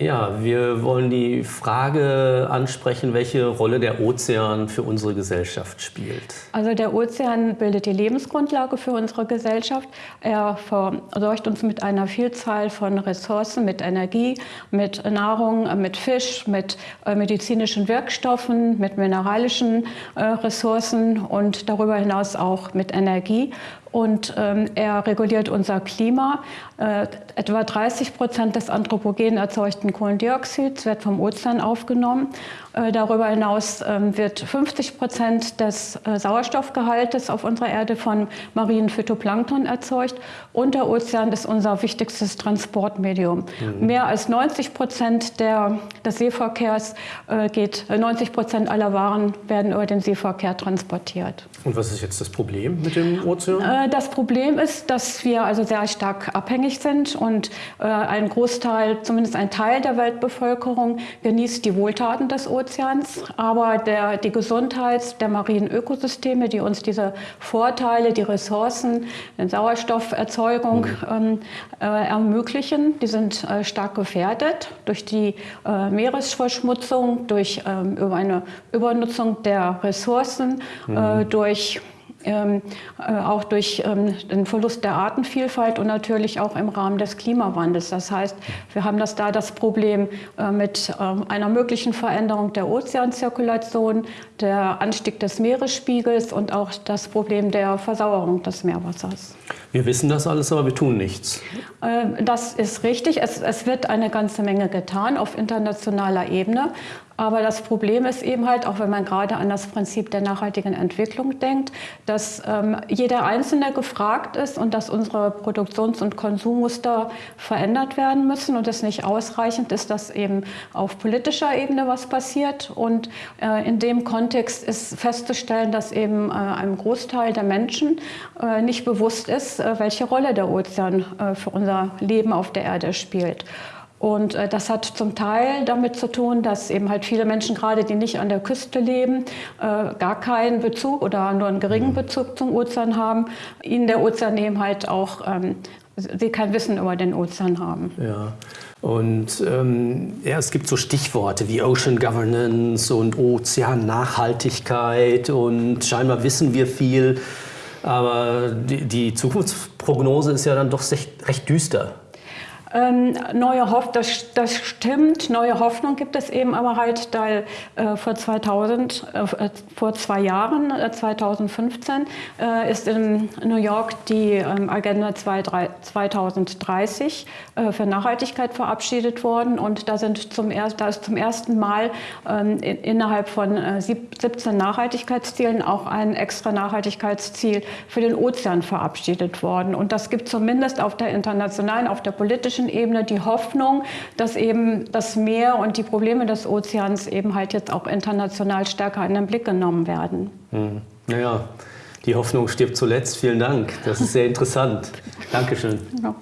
Ja, wir wollen die Frage ansprechen, welche Rolle der Ozean für unsere Gesellschaft spielt. Also der Ozean bildet die Lebensgrundlage für unsere Gesellschaft. Er versorgt uns mit einer Vielzahl von Ressourcen, mit Energie, mit Nahrung, mit Fisch, mit äh, medizinischen Wirkstoffen, mit mineralischen äh, Ressourcen und darüber hinaus auch mit Energie und ähm, er reguliert unser Klima. Äh, etwa 30 Prozent des anthropogen erzeugten Kohlendioxids wird vom Ozean aufgenommen. Äh, darüber hinaus ähm, wird 50 Prozent des äh, Sauerstoffgehaltes auf unserer Erde von marinen Phytoplankton erzeugt. Und der Ozean ist unser wichtigstes Transportmedium. Mhm. Mehr als 90 Prozent der, des Seeverkehrs äh, geht, 90 Prozent aller Waren werden über den Seeverkehr transportiert. Und was ist jetzt das Problem mit dem Ozean? Das Problem ist, dass wir also sehr stark abhängig sind und ein Großteil, zumindest ein Teil der Weltbevölkerung genießt die Wohltaten des Ozeans. Aber der, die Gesundheit der marinen Ökosysteme, die uns diese Vorteile, die Ressourcen, die Sauerstofferzeugung mhm. ähm, äh, ermöglichen, die sind äh, stark gefährdet durch die äh, Meeresverschmutzung, durch ähm, über eine Übernutzung der Ressourcen, äh, mhm. durch ähm, äh, auch durch ähm, den Verlust der Artenvielfalt und natürlich auch im Rahmen des Klimawandels. Das heißt, wir haben das da das Problem äh, mit ähm, einer möglichen Veränderung der Ozeanzirkulation, der Anstieg des Meeresspiegels und auch das Problem der Versauerung des Meerwassers. Wir wissen das alles, aber wir tun nichts. Äh, das ist richtig. Es, es wird eine ganze Menge getan auf internationaler Ebene. Aber das Problem ist eben halt, auch wenn man gerade an das Prinzip der nachhaltigen Entwicklung denkt, dass ähm, jeder Einzelne gefragt ist und dass unsere Produktions- und Konsummuster verändert werden müssen und es nicht ausreichend ist, dass eben auf politischer Ebene was passiert. Und äh, in dem Kontext ist festzustellen, dass eben äh, einem Großteil der Menschen äh, nicht bewusst ist, äh, welche Rolle der Ozean äh, für unser Leben auf der Erde spielt. Und äh, das hat zum Teil damit zu tun, dass eben halt viele Menschen, gerade die nicht an der Küste leben, gar keinen Bezug oder nur einen geringen mhm. Bezug zum Ozean haben, ihnen der Ozean eben halt auch, ähm, sie kein Wissen über den Ozean haben. Ja. Und ähm, ja, es gibt so Stichworte wie Ocean Governance und Ozeannachhaltigkeit und scheinbar wissen wir viel, aber die, die Zukunftsprognose ist ja dann doch recht, recht düster. Ähm, neue Hoff das, das stimmt, neue Hoffnung gibt es eben aber halt, da äh, vor 2000, äh, vor zwei Jahren, äh, 2015, äh, ist in New York die ähm, Agenda 2030 äh, für Nachhaltigkeit verabschiedet worden. Und da, sind zum er da ist zum ersten Mal ähm, in, innerhalb von 17 äh, Nachhaltigkeitszielen auch ein extra Nachhaltigkeitsziel für den Ozean verabschiedet worden. Und das gibt zumindest auf der internationalen, auf der politischen politischen Ebene die Hoffnung, dass eben das Meer und die Probleme des Ozeans eben halt jetzt auch international stärker in den Blick genommen werden. Hm. Naja, die Hoffnung stirbt zuletzt. Vielen Dank. Das ist sehr interessant. Dankeschön. Ja.